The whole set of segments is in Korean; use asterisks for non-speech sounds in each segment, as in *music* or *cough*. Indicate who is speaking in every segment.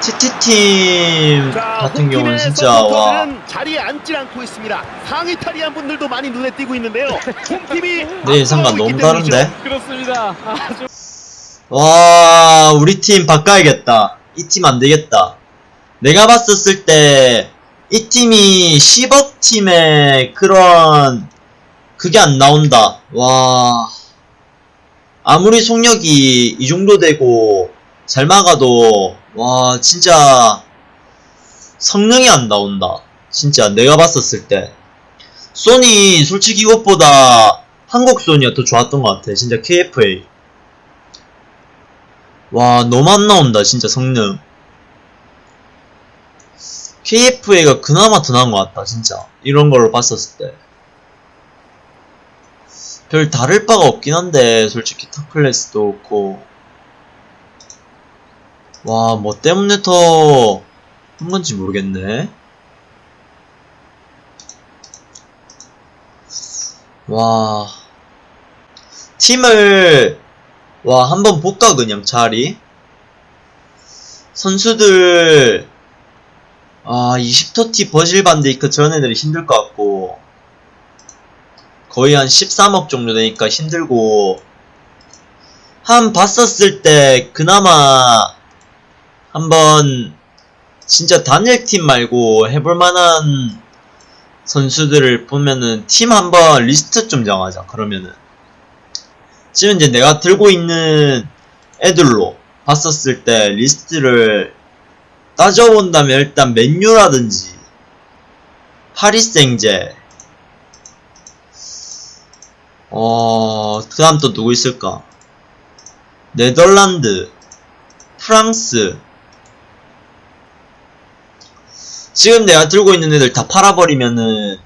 Speaker 1: TT팀
Speaker 2: 자,
Speaker 1: 같은 경우는 진짜 와
Speaker 2: 자리에 앉질 않고 있습니다. 상위 탈의한 분들도 많이 눈에 띄고 있는데요. *laughs* 홈팀이
Speaker 1: 내 예상과
Speaker 2: 앞서고 있기
Speaker 1: 너무 다른데?
Speaker 3: 그렇습니다. 아,
Speaker 1: 좀와 우리 팀 바꿔야겠다 이 팀 안 되겠다 내가 봤었을 때 이 팀이 10억 팀의 그런 그게 안 나온다 와 아무리 속력이 이 정도 되고 잘 막아도 와 진짜 성능이 안 나온다. 진짜 내가 봤었을 때. 소니 솔직히 이것보다 한국 소니가 더 좋았던 것 같아. 진짜 KFA 와 너무 안 나온다 진짜 성능. KFA가 그나마 더 나은 것 같다 진짜. 이런 걸로 봤었을 때. 별 다를 바가 없긴 한데 솔직히 타클래스도 그렇고 와 뭐 때문에 더한 건지 모르겠네. 와. 팀을 와 한번 볼까 그냥 자리? 선수들 아 20터티 버질 반데이크 저런 애들이 힘들 것 같고 거의 한 13억 정도 되니까 힘들고 한 봤었을 때 그나마 한번 진짜 단일 팀 말고 해볼 만한 선수들을 보면은 팀 한번 리스트 좀 정하자 그러면은 지금 이제 내가 들고 있는 애들로 봤었을 때 리스트를 따져본다면 일단 맨유라든지 파리생제 어, 그 다음 또 누구 있을까? 네덜란드, 프랑스. 지금 내가 들고 있는 애들 다 팔아버리면은,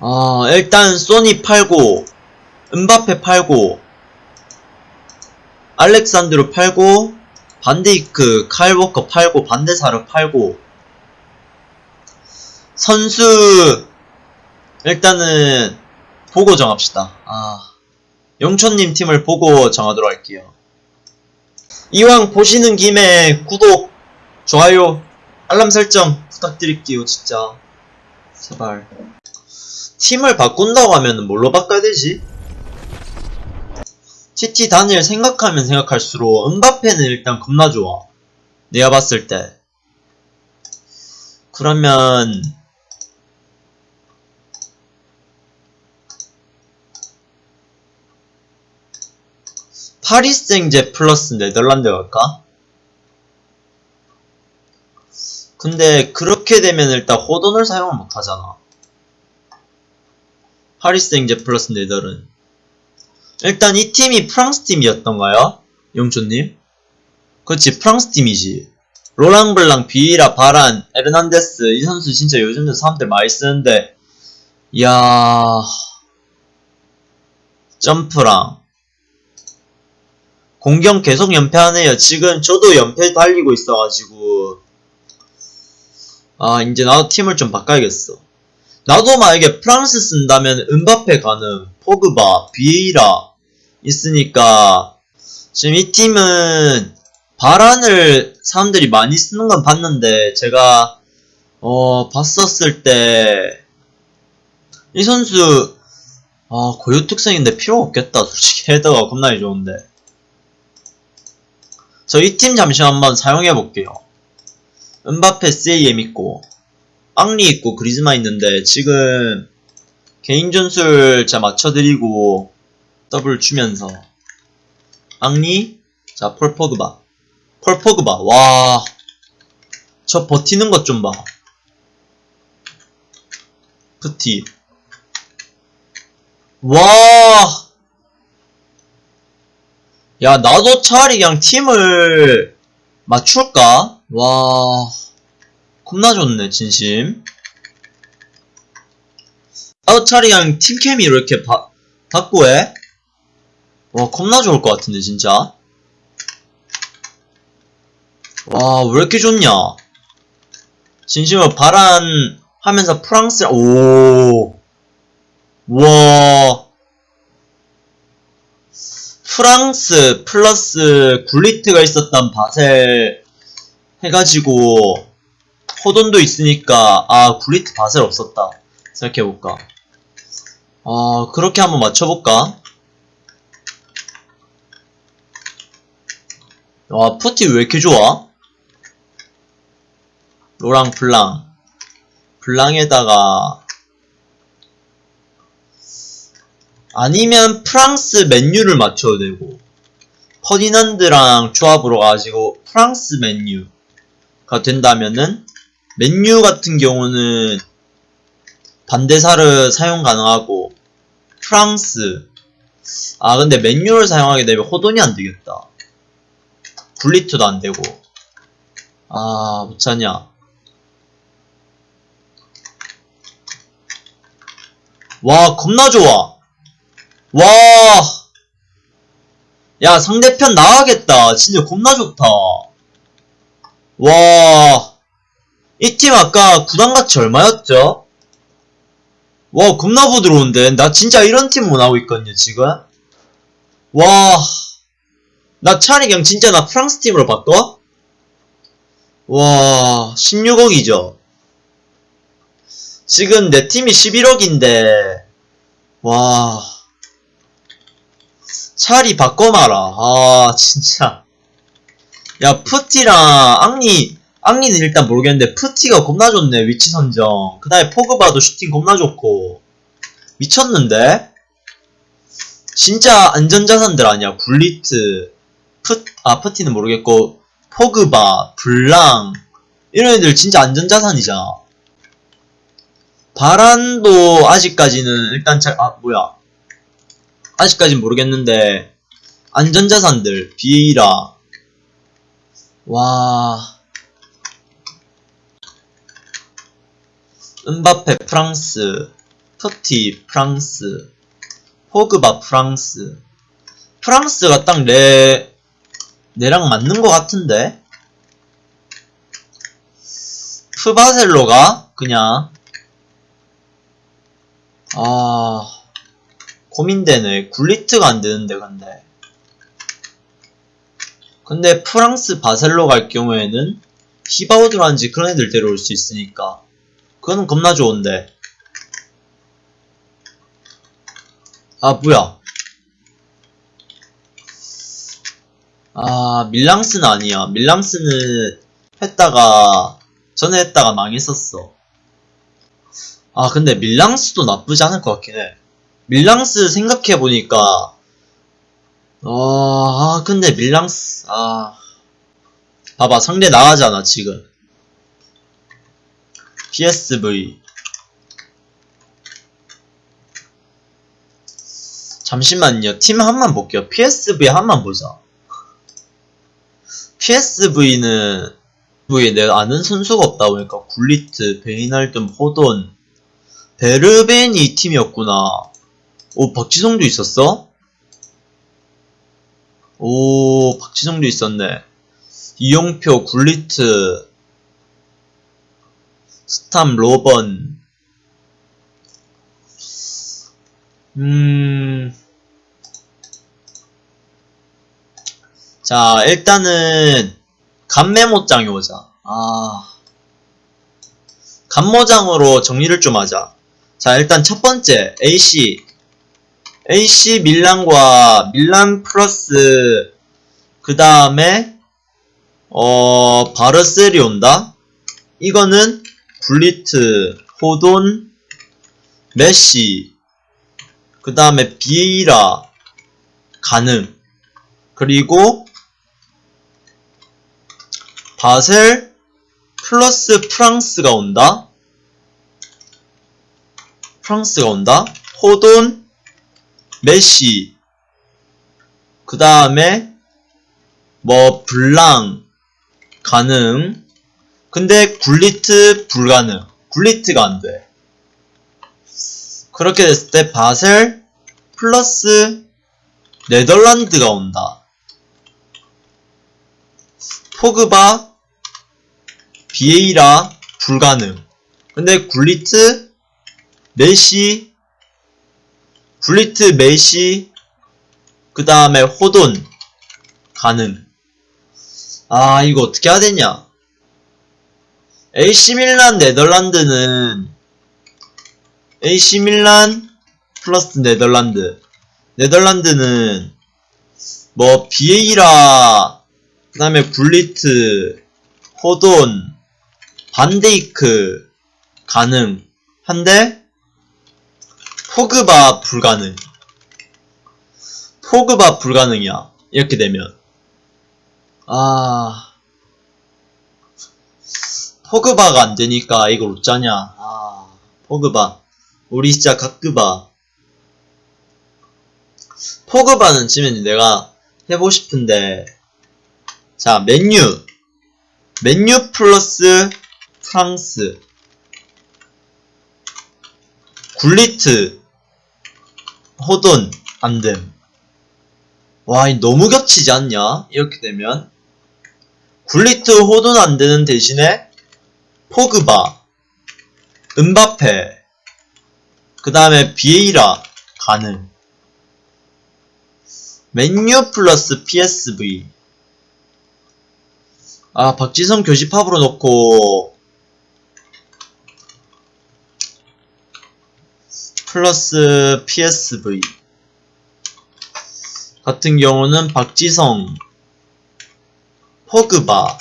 Speaker 1: 어, 일단 소니 팔고, 은바페 팔고, 알렉산드로 팔고, 반데이크, 칼워커 팔고, 반데사르 팔고, 선수, 일단은, 보고 정합시다. 아, 영촌님 팀을 보고 정하도록 할게요. 이왕 보시는 김에 구독, 좋아요, 알람 설정 부탁드릴게요, 진짜. 제발. 팀을 바꾼다고 하면 뭘로 바꿔야 되지? TT 단일 생각하면 생각할수록 은바페는 일단 겁나 좋아. 내가 봤을 때. 그러면 파리스 생제 플러스 네덜란드 갈까? 근데 그렇게 되면 일단 호돈을 사용을 못하잖아. 파리스 생제 플러스 네덜은 일단 이 팀이 프랑스 팀이었던가요? 영초님? 그렇지 프랑스 팀이지. 로랑 블랑, 비에이라, 바란, 에르난데스 이 선수 진짜 요즘도 사람들 많이 쓰는데 이야 점프랑 공격 계속 연패하네요. 지금 저도 연패 달리고 있어가지고 아 이제 나도 팀을 좀 바꿔야겠어. 나도 만약에 프랑스 쓴다면 음바페 가능, 포그바, 비에이라 있으니까 지금 이 팀은 바란을 사람들이 많이 쓰는 건 봤는데 제가 어 봤었을 때 이 선수 아 고유 특성인데 필요 없겠다 솔직히 헤더가 겁나게 좋은데 저 이 팀 잠시 한번 사용해 볼게요. 은바페 세이엠 있고 앙리 있고 그리즈마 있는데 지금 개인 전술 자 맞춰드리고 더블 주면서 앙리 자 폴포그바 폴포그바 와 저 버티는 것 좀 봐. 프티 와 야, 나도 차라리 그냥 팀을 맞출까? 와, 겁나 좋네, 진심. 그냥 팀케미로 이렇게 바, 바꾸 해? 와, 겁나 좋을 것 같은데, 진짜. 와, 왜 이렇게 좋냐? 진심으로 바란 하면서 프랑스, 오, 와, 프랑스 플러스 굴리트가 있었던 바셀 해가지고 호돈도 있으니까 아 굴리트 바셀 없었다. 생각해볼까. 아 그렇게 한번 맞춰볼까? 와 푸티 왜 이렇게 좋아? 로랑 블랑. 블랑에다가 아니면 프랑스 맨유를 맞춰도 되고 퍼디난드랑 조합으로 가지고 프랑스 맨유 가 된다면은 맨유 같은 경우는 반대사를 사용 가능하고 프랑스 아 근데 맨유를 사용하게 되면 호돈이 안 되겠다. 굴리트도 안 되고. 아 못하냐. 와 겁나 좋아. 와. 야, 상대편 나가겠다. 진짜 겁나 좋다. 와. 이 팀 아까 구단가치 얼마였죠? 와, 겁나 부드러운데. 나 진짜 이런 팀 원하고 있거든요, 지금. 와. 나 차라리 그냥 진짜 나 프랑스 팀으로 바꿔? 와, 16억이죠. 지금 내 팀이 11억인데, 와. 차라리 바꿔 마라. 아, 진짜. 야, 프티랑 앙리, 앙리는 일단 모르겠는데, 프티가 겁나 좋네, 위치 선정. 그 다음에 포그바도 슈팅 겁나 좋고. 미쳤는데? 진짜 안전자산들 아니야. 굴리트, 프, 아, 프티는 모르겠고, 포그바, 블랑. 이런 애들 진짜 안전자산이잖아. 바란도 아직까지는 일단 잘, 아, 뭐야. 아직까진 모르겠는데 안전자산들 비에이라 와 은바페 프랑스 터티 프랑스 포그바 프랑스 프랑스가 딱 내 내랑 맞는 것 같은데 프바셀로가 그냥 아 고민되네. 굴리트가 안 되는데, 근데. 근데 프랑스 바셀로 갈 경우에는 히바우드라는지 그런 애들 데려올 수 있으니까. 그거는 겁나 좋은데. 아, 뭐야. 아, 밀랑스는 아니야. 밀랑스는 했다가, 전에 했다가 망했었어. 아, 근데 밀랑스도 나쁘지 않을 것 같긴 해. 밀랑스 생각해보니까, 어, 아, 근데 밀랑스, 아. 봐봐, 상대 나가잖아, 지금. PSV. 잠시만요. 팀 한만 볼게요. PSV 한만 보자. PSV는, v 내가 아는 선수가 없다 보니까, 굴리트, 베이날듬, 호돈, 베르벤이 이 팀이었구나. 오, 박지성도 있었어? 오, 박지성도 있었네. 이용표, 굴리트, 스탐, 로번. 음. 자, 일단은, 간메모장이 오자. 아. 간모장으로 정리를 좀 하자. 자, 일단 첫 번째, AC. AC 밀란과 밀란 플러스 그 다음에 어 바르셀이 온다. 이거는 굴리트, 호돈, 메시, 그 다음에 비에이라 가능. 그리고 바셀 플러스 프랑스가 온다. 프랑스가 온다. 호돈, 메시, 그 다음에 뭐 블랑 가능. 근데 굴리트 불가능. 굴리트가 안 돼. 그렇게 됐을 때 바셀 플러스 네덜란드가 온다. 포그바 비에이라 불가능. 근데 굴리트 메시 굴리트 메시 그 다음에 호돈 가능 아 이거 어떻게 해야 되냐 AC 밀란 네덜란드는 AC 밀란 플러스 네덜란드. 네덜란드는 뭐 비에이라 그 다음에 굴리트, 호돈, 반데이크 가능. 한데 포그바 불가능. 포그바 불가능이야. 이렇게 되면. 아. 포그바가 안 되니까 이걸 어쩌냐. 아 포그바. 우리 진짜 가끄바. 포그바는 지면 내가 해보고 싶은데. 자 맨유. 맨유 플러스 프랑스. 굴리트 호돈 안됨 와, 이 너무 겹치지 않냐? 이렇게 되면 굴리트 호돈 안 되는 대신에 포그바, 은바페, 그 다음에 비에이라 가능. 맨유 플러스 PSV. 아, 박지성 교집합으로 놓고 플러스 PSV. 같은 경우는 박지성, 포그바,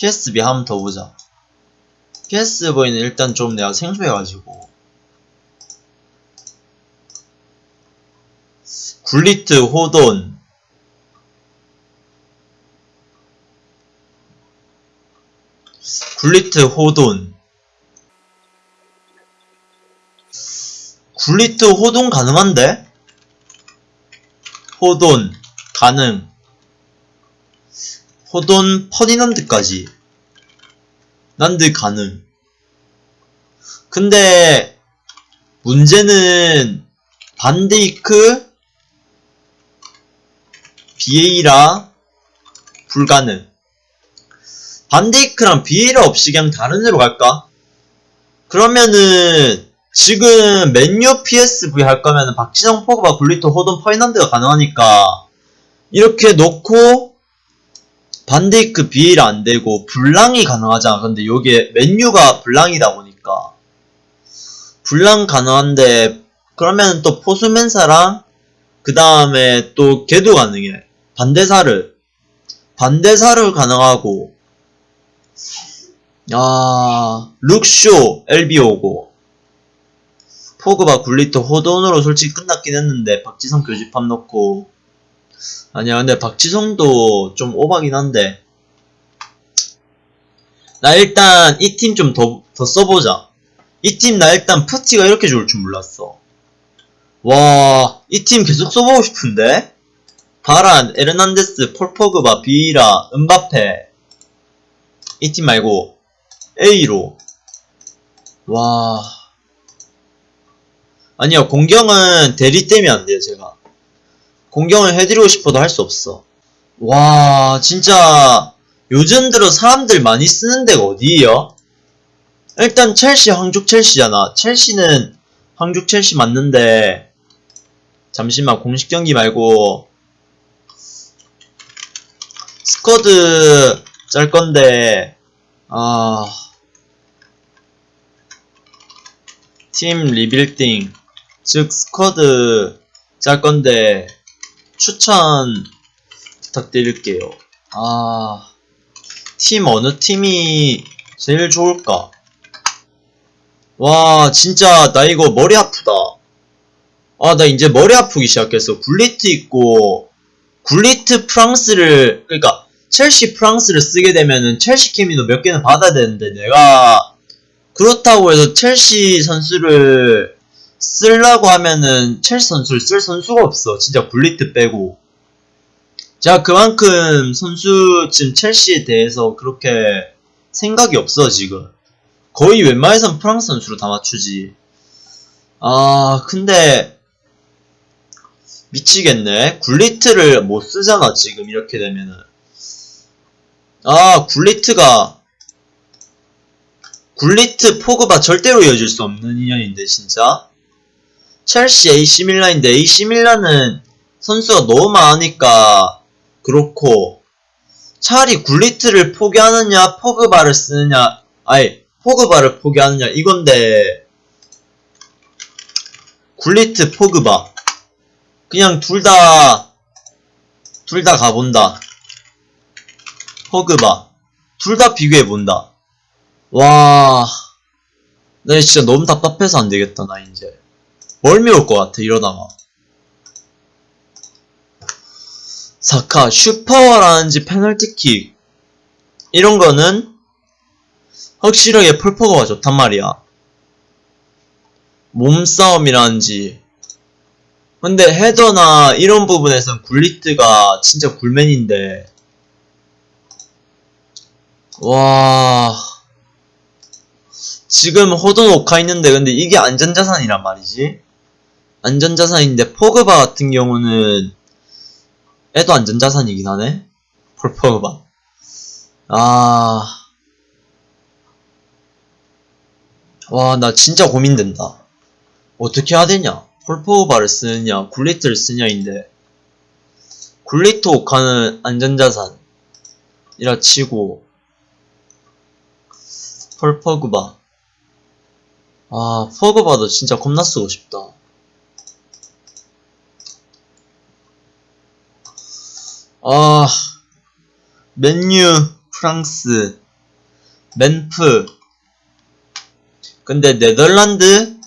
Speaker 1: PSB 한번 더 보자. PSV는 일단 좀 내가 생소해가지고 굴리트, 호돈, 굴리트, 호돈 굴리트, 호돈 가능한데? 호돈 가능 호돈 퍼디난드까지 난드 가능 근데 문제는 반데이크 비에이라 불가능 반데이크랑 비에이라 없이 그냥 다른 애로 갈까? 그러면은 지금 맨유 PSV 할 거면은 박지성 포그바 굴리트 호돈 퍼디난드가 가능하니까 이렇게 놓고 반데이크 비에이라 안 되고 블랑이 가능하잖아. 근데 요게 맨유가 블랑이다 보니까 블랑 가능한데 그러면 또 포수맨사랑 그 다음에 또 걔도 가능해. 반대사를 반대사를 가능하고 아 룩쇼 LBO고 포그바 굴리토 호돈으로 솔직히 끝났긴 했는데 박지성 교집합 넣고. 아니야 근데 박지성도 좀 오바긴 한데. 나 일단 이 팀 좀 더 더 써보자. 이 팀 나 일단 푸티가 이렇게 좋을 줄 몰랐어. 와 이 팀 계속 써보고 싶은데? 바란, 에르난데스, 폴포그바, 비이라, 은바페. 이 팀 말고 A로. 와 아니요 공경은 대리 때문에 안 돼요 제가. 공경을 해드리고 싶어도 할 수 없어. 와 진짜 요즘 들어 사람들 많이 쓰는 데가 어디예요? 일단 첼시 황족 첼시잖아. 첼시는 황족 첼시 맞는데 잠시만 공식 경기 말고 스쿼드 짤 건데 아... 팀 리빌딩 즉 스쿼드 짤 건데 추천 부탁드릴게요. 아, 팀 어느 팀이 제일 좋을까? 와, 진짜 나 이거 머리 아프다. 아, 나 이제 머리 아프기 시작했어. 굴리트 있고 굴리트 프랑스를 그러니까 첼시 프랑스를 쓰게 되면은 첼시 케미노 몇 개는 받아야 되는데 내가 그렇다고 해서 첼시 선수를 쓰려고 하면은 첼시 선수를 쓸 선수가 없어. 진짜 굴리트 빼고. 자, 그만큼 선수 지금 첼시에 대해서 그렇게 생각이 없어, 지금. 거의 웬만해선 프랑스 선수로 다 맞추지. 아, 근데 미치겠네. 굴리트를 못 쓰잖아, 지금 이렇게 되면은. 아, 굴리트가 굴리트 포그바 절대로 이어질 수 없는 인연인데 진짜 첼시 AC 밀란인데 AC 밀란은 선수가 너무 많으니까 그렇고 차라리 굴리트를 포기하느냐, 포그바를 쓰느냐, 아니, 포그바를 포기하느냐, 이건데, 굴리트, 포그바. 그냥 둘 다, 둘 다 가본다. 포그바. 둘 다 비교해본다. 와, 나 진짜 너무 답답해서 안 되겠다, 나 이제. 멀미 올 것 같아, 이러다가. 사카, 슈퍼라든지 페널티킥. 이런 거는 확실하게 폴포그바가 좋단 말이야. 몸싸움이라든지. 근데 헤더나 이런 부분에선 굴리트가 진짜 굴맨인데. 와. 지금 호돈 오카 있는데 근데 이게 안전자산이란 말이지. 안전자산인데 포그바 같은 경우는 얘도 안전자산이긴 하네. 폴 포그바. 아. 와, 나 진짜 고민된다. 어떻게 해야 되냐? 폴 포그바를 쓰느냐, 굴리트를 쓰냐인데. 굴리트 오카는 안전자산. 이라 치고. 폴 포그바. 아, 포그바도 진짜 겁나 쓰고 싶다. 아, 맨유, 프랑스, 멘프. 근데 네덜란드,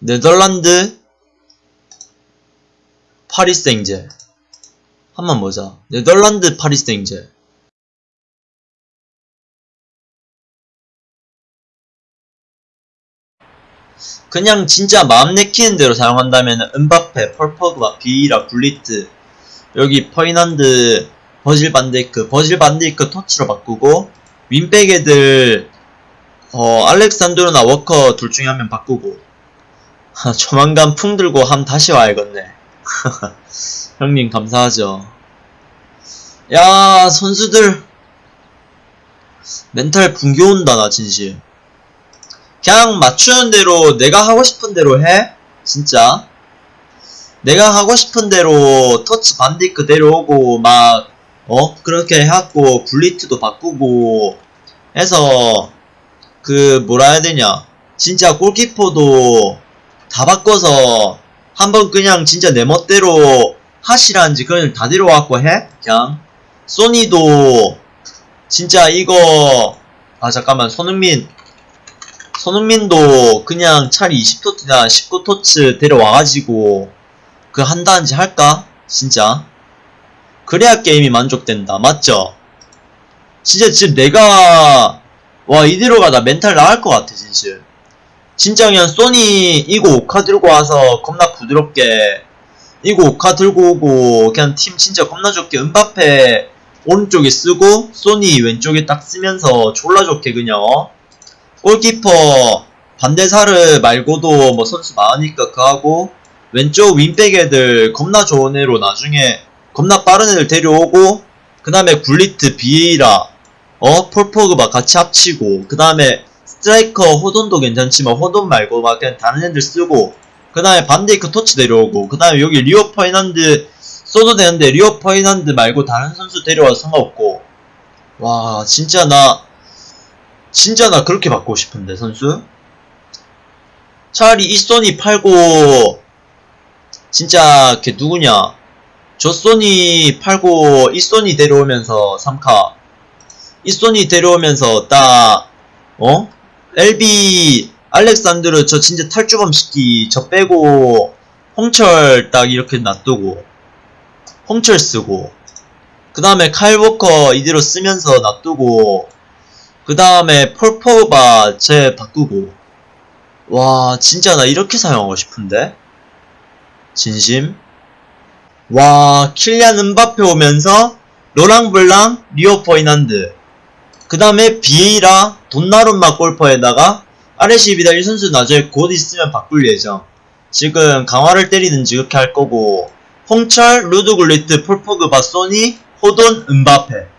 Speaker 1: 네덜란드, 파리 생제. 한번 보자. 네덜란드, 파리 생제. 그냥 진짜 마음 내키는 대로 사용한다면 은바페, 펄퍼그와 비이라, 굴리트 여기 퍼이난드, 버질 반데이크, 버질 반데이크 토치로 바꾸고 윈백 애들 어 알렉산드로나 워커 둘 중에 한 명 바꾸고. 하, 조만간 풍 들고 함 다시 와야겠네. *laughs* 형님 감사하죠. 야 선수들. 멘탈 붕괴 온다 나 진심 그냥 맞추는 대로 내가 하고 싶은 대로 해. 진짜. 내가 하고 싶은 대로 터치 반디크 데려오고 막 어? 그렇게 해갖고 굴리트도 바꾸고 해서 그 뭐라 해야 되냐. 진짜 골키퍼도 다 바꿔서 한번 그냥 진짜 내 멋대로 하시라는지 그냥 다 데려와갖고 해? 그냥. 소니도 진짜 이거 아 잠깐만. 손흥민 손흥민도 그냥 차라리 20토트나 19토트 데려와가지고 그 한다는지 할까? 진짜 그래야 게임이 만족된다 맞죠? 진짜 지금 내가 와 이대로 가다 멘탈 나갈 것 같아 진짜 진짜 그냥 소니 이거 오카 들고 와서 겁나 부드럽게 이거 오카 들고 오고 그냥 팀 진짜 겁나 좋게 은바페 오른쪽에 쓰고 소니 왼쪽에 딱 쓰면서 졸라 좋게 그냥 어? 골키퍼 반대사르 말고도 뭐 선수 많으니까 그하고 왼쪽 윙백 애들 겁나 좋은 애로 나중에 겁나 빠른 애들 데려오고 그 다음에 굴리트 비에이라 어 폴포그바 같이 합치고 그 다음에 스트라이커 호돈도 괜찮지만 호돈 말고 막 그냥 다른 애들 쓰고 그 다음에 반데이크 TOTY 데려오고 그 다음에 여기 리오 퍼디난드 써도 되는데 리오 퍼디난드 말고 다른 선수 데려와도 상관없고. 와 진짜 나 진짜 나 그렇게 바꾸고 싶은데 선수? 차라리 이 소니 팔고 진짜 걔 누구냐? 저 소니 팔고 이 소니 데려오면서 3카. 이 소니 데려오면서 딱 어? LB 알렉산드르 저 진짜 탈주범 시키 저 빼고 홍철 딱 이렇게 놔두고 홍철 쓰고 그 다음에 칼 워커 이대로 쓰면서 놔두고 그 다음에 폴포바 제 바꾸고. 와 진짜 나 이렇게 사용하고 싶은데? 진심? 와 킬리안 은바페 오면서 로랑 블랑 리오 포이난드. 그 다음에 비에이라 돈나룸마 골퍼에다가 아레시 비달 이 선수 나중에 곧 있으면 바꿀 예정. 지금 강화를 때리든지 그렇게 할 거고. 홍철, 루드굴리트, 폴포그바, 소니, 호돈, 은바페